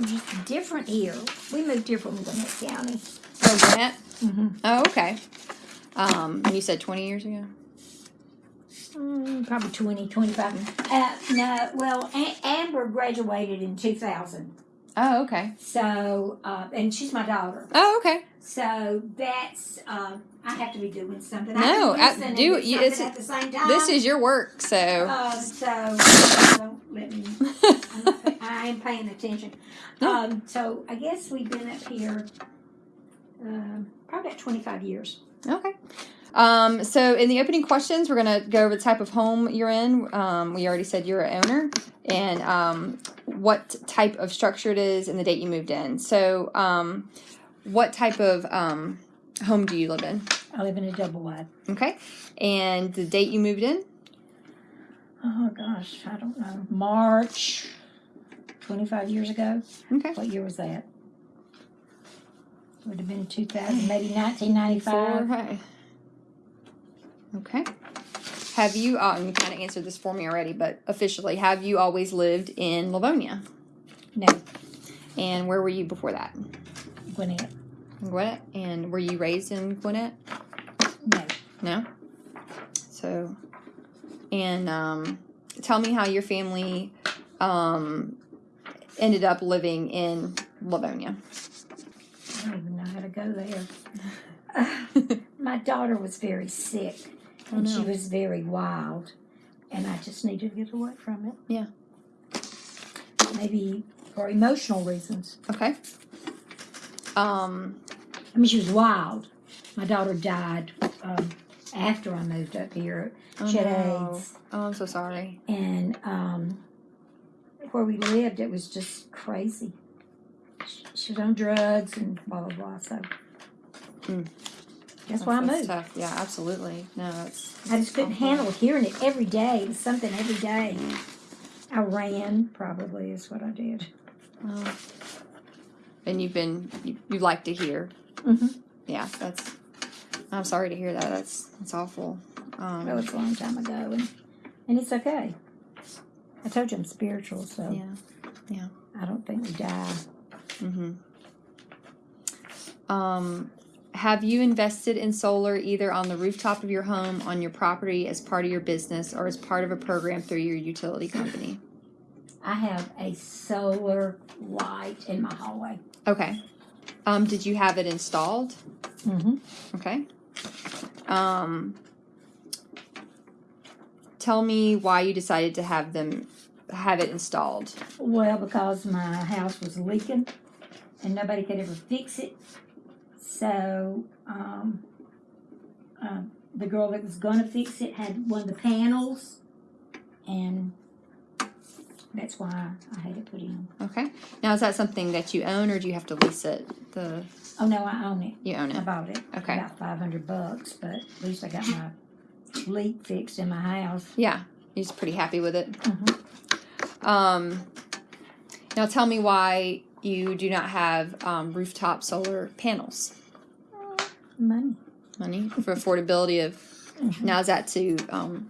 just different here. We moved here from Gwinnett County. Oh, Gwinnett? Mm-hmm. Oh, okay. Um, and you said 20 years ago? Mm, probably 20, 25. Uh, no, well, Amber graduated in 2000. Oh, okay. So, uh, and she's my daughter. Oh, okay. So that's, um, I have to be doing something. No, can I- do- do you- it's- at the same time. This is your work, so. Uh, so, let me, I'm not, pay- I am paying attention. Um, so I guess we've been up here, um, probably about 25 years. Okay. Um, so in the opening questions, we're going to go over the type of home you're in. Um, we already said you're an owner and um, what type of structure it is and the date you moved in. So um, what type of um, home do you live in? I live in a double wide. Okay. And the date you moved in? Oh gosh, I don't know. March, 25 years ago. Okay. What year was that? Would have been 2000, maybe 1995. Okay. Okay. Have you, uh, you kind of answered this for me already, but officially, have you always lived in Lavonia? No, And where were you before that? Gwinnett. Gwinnett? And were you raised in Gwinnett? No. No? So, and um, tell me how your family um, ended up living in Lavonia. I don't even know how to go there. My daughter was very sick, and she was very wild, and I just needed to get away from it. Yeah. Maybe for emotional reasons. Okay. Um, I mean, she was wild. My daughter died um, after I moved up here. oh, She had no. AIDS. Oh, I'm so sorry. and um, where we lived, it was just crazy. She, she was on drugs and blah blah blah. So Mm. that's why I That's moved. tough. Yeah, absolutely. No, it's I just couldn't handle hearing it every day. It was something every day. I ran, probably is what I did. uh, and you've been you, you like to hear. Mm-hmm. Yeah, that's. I'm sorry to hear that. That's that's awful. Um, That was a long time ago, and and it's okay. I told you I'm spiritual, so yeah. Yeah. I don't think we die. Mm-hmm. Um, have you invested in solar either on the rooftop of your home, on your property, as part of your business, or as part of a program through your utility company? I have a solar light in my hallway. Okay. Um, did you have it installed? Mm-hmm. Okay. Um, tell me why you decided to have them have it installed. Well, because my house was leaking and nobody could ever fix it. So, um, uh, the girl that was going to fix it had one of the panels, and that's why I had it put in. Okay. Now is that something that you own, or do you have to lease it? The Oh no, I own it. you own it. I bought it. Okay. About five hundred bucks, but at least I got my leak fixed in my house. Yeah. You're pretty happy with it. Mhm. Um, now tell me why you do not have um, rooftop solar panels. Money. Money for affordability of Mhm. now is that to um,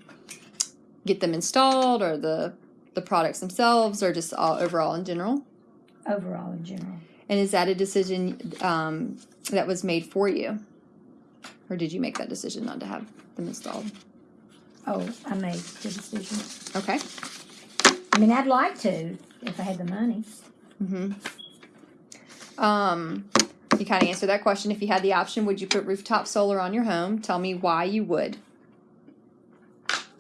get them installed or the the products themselves or just all overall in general? Overall, in general. And is that a decision um, that was made for you, or did you make that decision not to have them installed? Oh, I made the decision. Okay. I mean, I'd like to if I had the money. Mm-hmm. Um, you kind of answered that question. If you had the option, would you put rooftop solar on your home? Tell me why you would.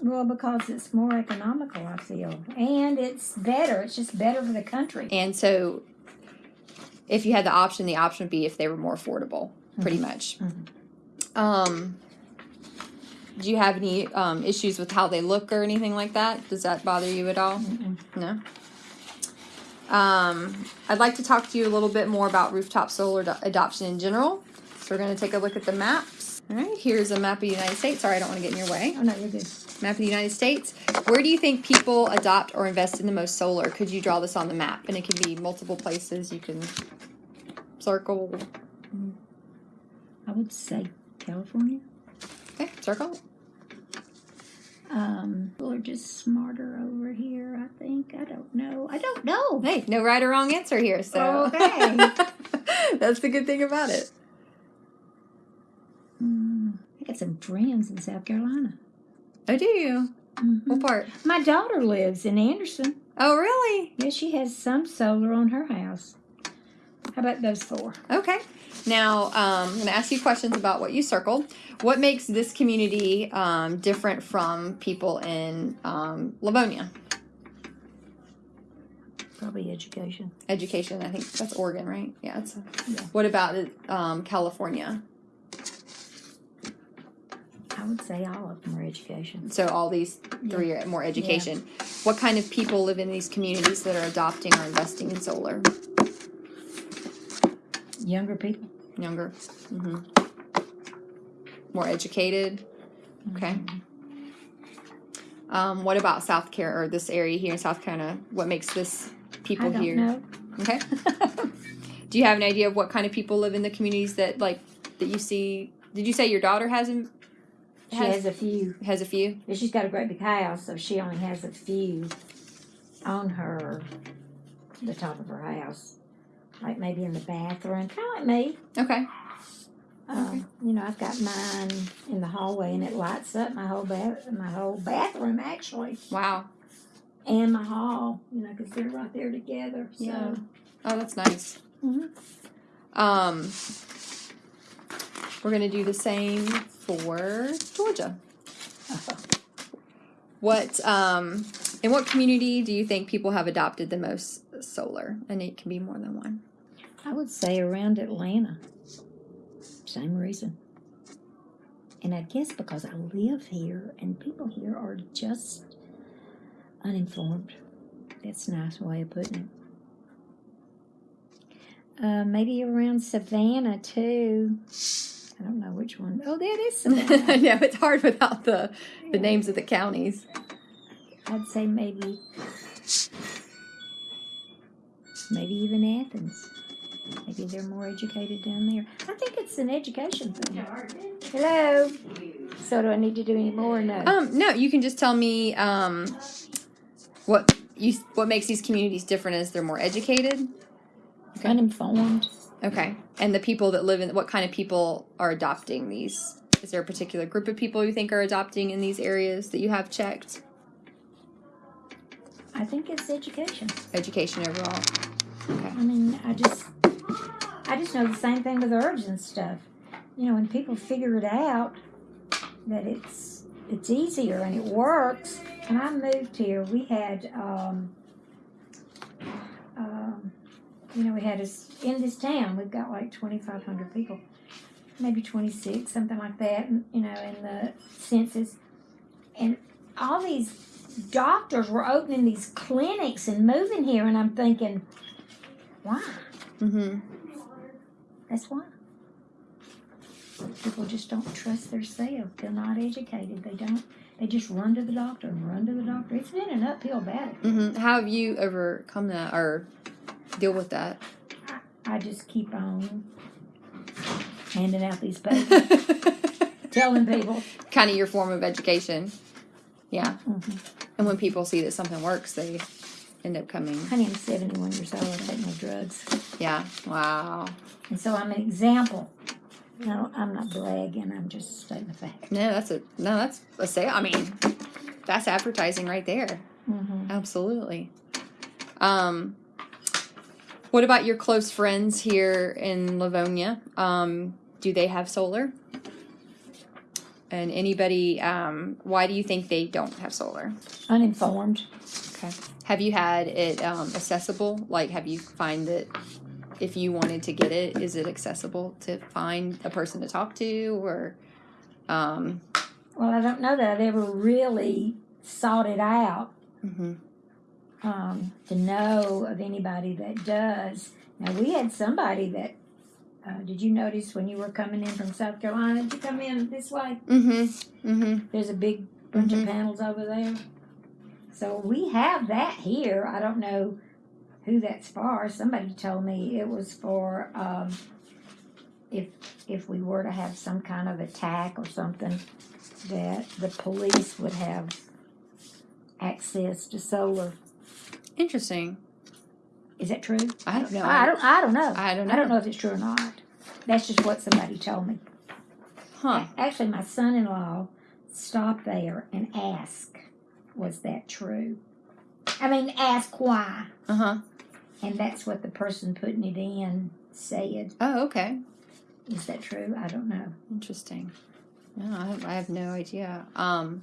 Well, because it's more economical, I feel, and it's better. It's just better for the country. And so, if you had the option, the option would be if they were more affordable, pretty much. Mhm. Um, do you have any um, issues with how they look or anything like that? Does that bother you at all? Mm-mm. No. Um, I'd like to talk to you a little bit more about rooftop solar adoption in general. So we're going to take a look at the maps. All right, here's a map of the United States. Sorry, I don't want to get in your way. Oh no, you're good. Map of the United States. Where do you think people adopt or invest in the most solar? Could you draw this on the map? And it can be multiple places. You can circle. I would say California. Okay, circle. Um, people are just smarter over here, I think. I don't know. I don't know. Hey, no right or wrong answer here. So Okay. that's the good thing about it. Mm, I got some friends in South Carolina. Oh, do you? Mhm. What part? My daughter lives in Anderson. Oh, really? Yeah, she has some solar on her house. How about those four? Okay. Now, um, I'm going to ask you questions about what you circled. What makes this community um, different from people in um, Lavonia? Probably education. Education, I think that's Oregon, right? Yeah. It's, Yeah. What about um, California? I would say all of them are education. So all these three are more education. What kind of people live in these communities that are adopting or investing in solar? Younger people. Younger. hmm More educated. Okay. Um, what about South Carolina or this area here in South Carolina? What makes this people I don't here? know. Okay. Do you have an idea of what kind of people live in the communities that like that you see? Did you say your daughter has in, She has has a few. has a few? But she's got a great big house, so she only has a few on her, the top of her house. Like maybe in the bathroom, kind of like me. Okay. Um, you know, I've got mine in the hallway, and it lights up my whole bath, my whole bathroom actually, Wow. and my hall. You know, because they're right there together. So. Yeah. Oh, that's nice. Mhm. Um, we're gonna do the same for Georgia. What um, in what community do you think people have adopted the most solar? And it can be more than one. I would say around Atlanta. Same reason. And I guess because I live here and people here are just uninformed. That's a nice way of putting it. Uh, maybe around Savannah too. I don't know which one. Oh, that is Savannah. no, it's hard without the the names of the counties. I'd say maybe, maybe even Athens. Maybe they're more educated down there. I think it's an education thing. Hello. So do I need to do any more? or No. Um, no, you can just tell me um, what you what makes these communities different is they're more educated. okay. Uninformed. Okay. And the people that live in what kind of people are adopting these? Is there a particular group of people you think are adopting in these areas that you have checked? I think it's education. Education overall. Okay. I mean, I just, I just know the same thing with herbs and stuff. You know, when people figure it out that it's it's easier and it works. When I moved here, we had, um, um, you know, we had us in this town. We've got like twenty five hundred people, maybe twenty six, something like that. You know, in the census, and all these doctors were opening these clinics and moving here, and I'm thinking, why? Mm-hmm. That's why. People just don't trust themselves. They're not educated. They don't. They just run to the doctor and run to the doctor. It's been an uphill battle. Mm-hmm. How have you overcome that or deal with that? I just keep on handing out these papers, telling people. kind of your form of education. Yeah. Mhm. And when people see that something works, they end up coming. Honey, I'm 71 years old. I take no drugs, Yeah. Wow. and so I'm an example. No, I'm not bragging. I'm just stating the fact. No, that's a no. That's a sale. I mean, that's advertising right there. hmm Absolutely. Um, what about your close friends here in Lavonia? Um, do they have solar? And anybody? Um, why do you think they don't have solar? Uninformed. Okay. Have you had it um, accessible? Like, have you find that if you wanted to get it, is it accessible to find a person to talk to, or um, Well, I don't know that I've ever really sought it out. mhm. um, to know of anybody that does. Now we had somebody that. Uh, did you notice when you were coming in from South Carolina? Did you come in this way? Mm-hmm. Mm-hmm. There's a big bunch of panels over there. So we have that here. I don't know who that's for. Somebody told me it was for um, if if we were to have some kind of attack or something, that the police would have access to solar. Interesting. Is that true? I don't know. I don't. I don't know. I don't know. I don't know. know if it's true or not. That's just what somebody told me. Huh. Actually, my son-in-law stopped there and asked, "Was that true?" I mean, ask why, Uh huh. and that's what the person putting it in said. Oh, okay. Is that true? I don't know. Interesting. No, I have, I have no idea. Um,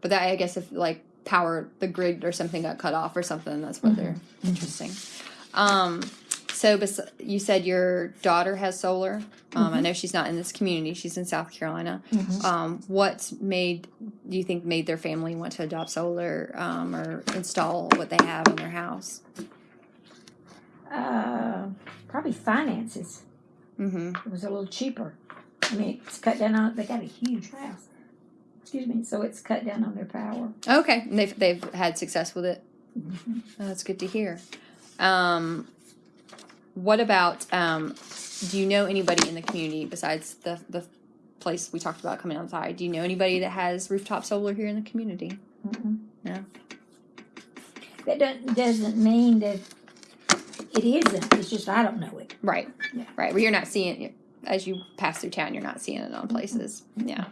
but that I guess if like power the grid or something got cut off or something, that's what they're interesting. Um, so bes- you said your daughter has solar. Um, I know she's not in this community; she's in South Carolina. Mhm. Um, what made do you think made their family want to adopt solar um, or install what they have in their house? Uh, probably finances. Mm-hmm. It was a little cheaper. I mean, it's cut down on. They got a huge house. Excuse me. So it's cut down on their power. Okay, and they've they've had success with it. Oh, that's good to hear. Um, what about? Um, do you know anybody in the community besides the the place we talked about coming outside? Do you know anybody that has rooftop solar here in the community? Mhm. No. That doesn't, doesn't mean that it isn't. It's just I don't know it. Right. Yeah. Right. Well, you're not seeing it as you pass through town. You're not seeing it on places. Yeah.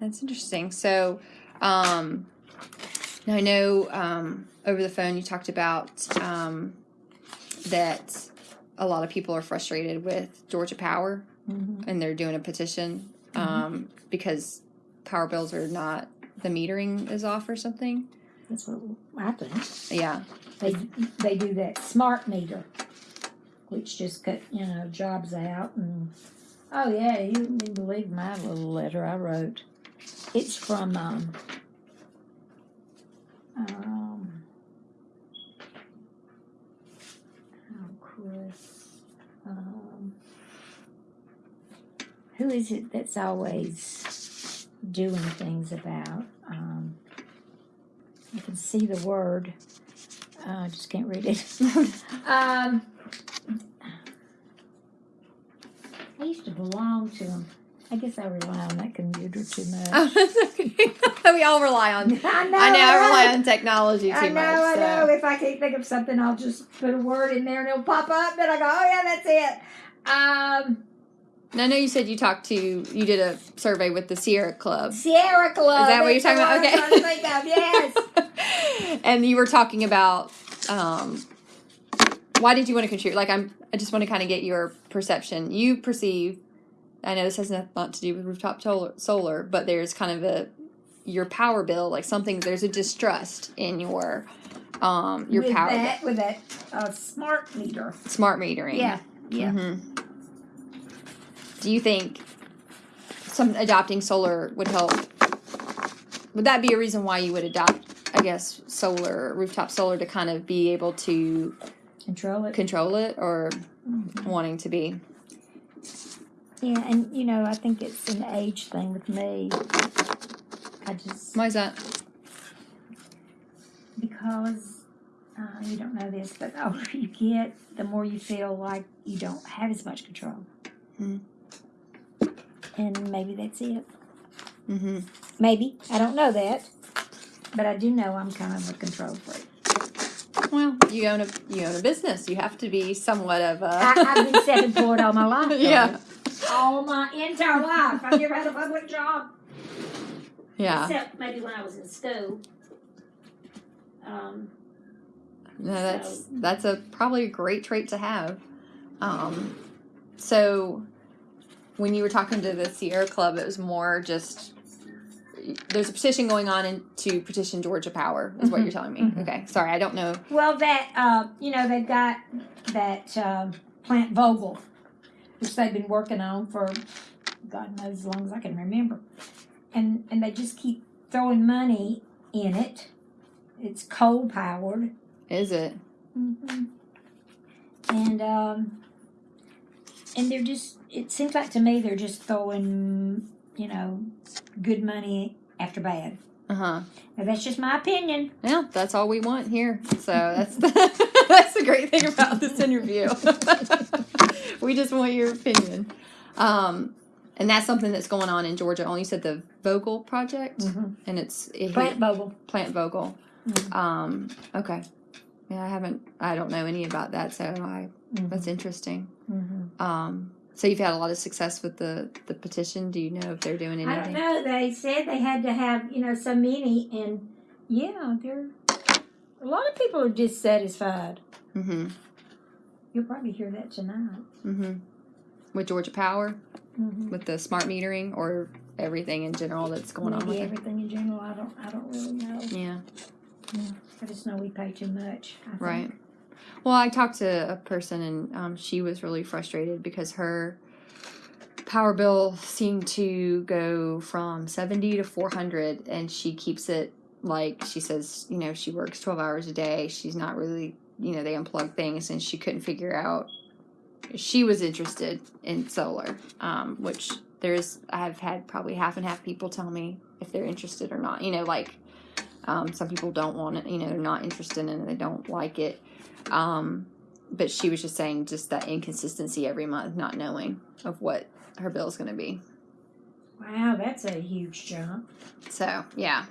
That's interesting. So, um, now I know um, over the phone you talked about um, that a lot of people are frustrated with Georgia Power Mhm. and they're doing a petition um, because power bills are not the metering is off or something. That's what I think. Yeah. They they do that smart meter, which just cut you know jobs out and oh yeah, you wouldn't believe my little letter I wrote. It's from um um oh Chris um who is it that's always doing things about um you can see the word uh, I just can't read it. Um, I used to belong to them. I guess I rely on that computer too much. Oh, that's okay. we all rely on. I know. I know. I rely on technology too I know. much. I so. know. If I can't think of something, I'll just put a word in there and it'll pop up. Then I go, oh yeah, that's it. Um, And I know you said you talked to you did a survey with the Sierra Club. Sierra Club. Is that what you're talking about? Okay. I'm trying to think of. Yes. and you were talking about um, why did you want to contribute? Like I'm, I just want to kind of get your perception. You perceive. I know this has nothing to do with rooftop solar, solar, but there's kind of a your power bill, like something. There's a distrust in your um your with power that, with that uh, smart meter. smart metering. Yeah. Yeah. hmm Do you think some adopting solar would help? Would that be a reason why you would adopt? I guess solar rooftop solar to kind of be able to Control it. control it, or Mhm. wanting to be. Yeah, and you know, I think it's an age thing with me. I just Why is that? because uh, you don't know this, but the older you get, the more you feel like you don't have as much control. Hmm. And maybe that's it. Mm-hmm. Maybe I don't know that, but I do know I'm kind of a control freak. Well, you own a you own a business. You have to be somewhat of a. I, I've been self-employed all my life. though. yeah, all my entire life. I've never had a public job. yeah. Except maybe when I was in school. Um, No, that's that's a probably a great trait to have. Um, so when you were talking to the Sierra Club, it was more just there's a petition going on in, to petition Georgia Power, is what Mhm. you're telling me. Mhm. Okay, sorry, I don't know. well, that uh, you know they've got that um, plant Vogtle, which they've been working on for God knows as long as I can remember, and and they just keep throwing money in it. It's coal powered. Is it? hmm And um, and they're just. It seems like to me they're just throwing, you know, good money after bad. Uh huh. Now that's just my opinion. Well, that's all we want here. So that's that's the great thing about this interview. we just want your opinion. Um, And that's something that's going on in Georgia. Only you said the Vogtle project, Mhm. and it's it, Plant Vogtle. Plant Vogtle. Mhm. Um, okay. Yeah, I haven't. I don't know any about that, so I that's interesting. Um, so you've had a lot of success with the the petition. Do you know if they're doing anything? I don't know. They said they had to have, you know, so many, and yeah, they're a lot of people are dissatisfied. Mm-hmm. You'll probably hear that tonight. Mm-hmm. With Georgia Power, Mm-hmm. with the smart metering, or everything in general that's going on Maybe with it. everything in general. I don't. I don't really know. Yeah. I just know we pay too much. I think. Right. Well, I talked to a person and um, she was really frustrated because her power bill seemed to go from 70 to 400 and she keeps it like she says, you know, she works 12 hours a day. She's not really, you know, they unplug things and she couldn't figure out. She was interested in solar, um, which there's, I've had probably half and half people tell me if they're interested or not. You know, like um, some people don't want it, you know, they're not interested in it, they don't like it. Um, but she was just saying just that inconsistency every month, not knowing of what her bill is going to be. Wow, that's a huge jump. So yeah.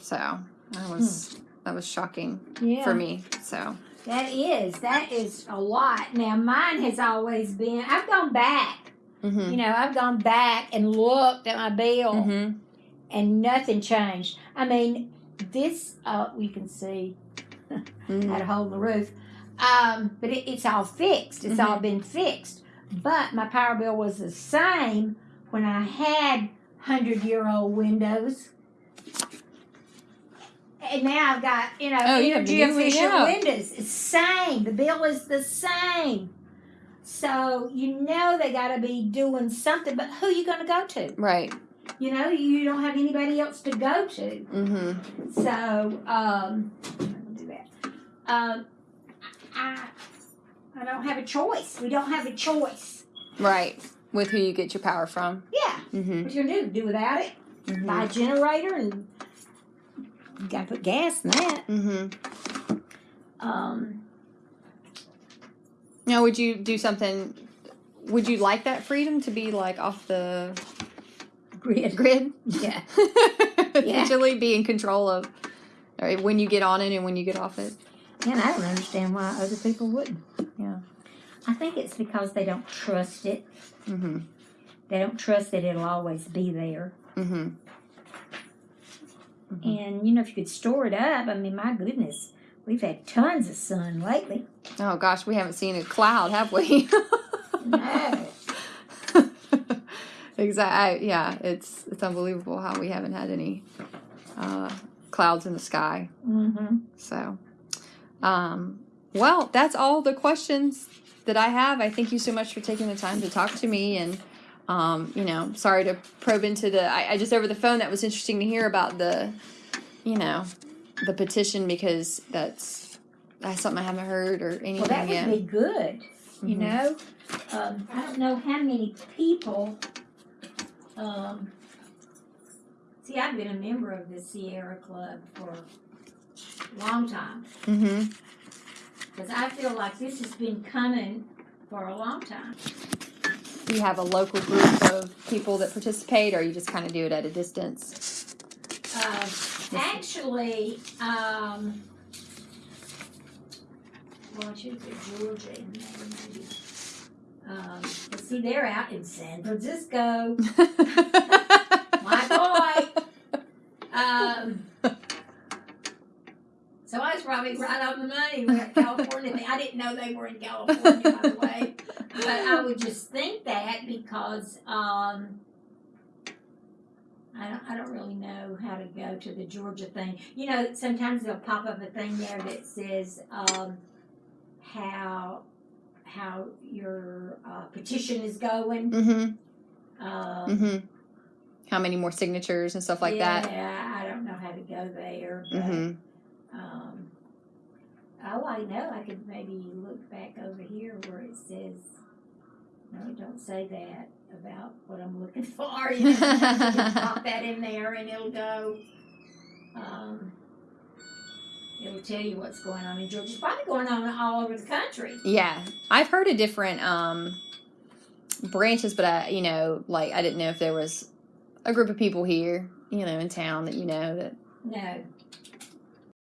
So that was that was shocking Yeah. for me. So That is. That is a lot. Now mine has always been. I've gone back. mm-hmm. You know, I've gone back and looked at my bill. Mm-hmm. and nothing changed. I mean, this uh, we can see Mm-hmm. had a hole in the roof, um, but it, it's all fixed. It's all been fixed. But my power bill was the same when I had hundred year old windows. And now I've got, you know, Oh, you energy new efficient windows. It's same. The bill is the same. So you know they got to be doing something. But who are you going to go to? Right. You know, you don't have anybody else to go to. Mm-hmm. So, um, I'll do that. Um, I, I don't have a choice. We don't have a choice. Right. With who you get your power from. Yeah, Mm-hmm. what you gonna do? Do without it? Buy a generator and you gotta put gas in that. Mm-hmm. Um, Now, would you do something? Would you like that freedom to be like off the grid. grid? Yeah. Essentially, be in control of when you get on it and when you get off it. And I don't understand why other people wouldn't. Yeah. I think it's because they don't trust it. Mm-hmm. They don't trust that it'll always be there. Mm-hmm. Mhm. And you know, if you could store it up, I mean, my goodness, we've had tons of sun lately. Oh gosh, we haven't seen a cloud, have we? No. exactly. Yeah, it's it's unbelievable how we haven't had any uh, clouds in the sky. Mm-hmm. So, um, well, that's all the questions that I have. I thank you so much for taking the time to talk to me and. Um, you know, sorry to probe into the. I, I just over the phone that was interesting to hear about the, you know, the petition because that's that's something I haven't heard or anything Well, that would yet. be good. You Mhm. know, um, I don't know how many people. Um, see, I've been a member of the Sierra Club for long time Mm-hmm. because I feel like this has been coming for a long time. Do you have a local group of people that participate, or you just kind of do it at a distance? Uh, actually, um, well, I should put Georgia in there maybe. Um, see, they're out in San Francisco. My boy. Um, was probably right on the money with California. I didn't know they were in California, by the way. But I would just think that because um, I don't, I don't really know how to go to the Georgia thing. You know, sometimes they'll pop up a thing there that says um, how how your uh, petition is going. mm-hmm. Um, Mm-hmm. How many more signatures and stuff like yeah, that? Yeah, I don't know how to go there. But, Mm-hmm. um, oh, I know. I could maybe look back over here where it says. No, don't say that about what I'm looking for. You pop that in there and it'll go. Um, it'll tell you what's going on in Georgia. It's probably going on all over the country. Yeah, I've heard a different um, branches, but I, you know, like I didn't know if there was a group of people here, you know, in town that you know that. No,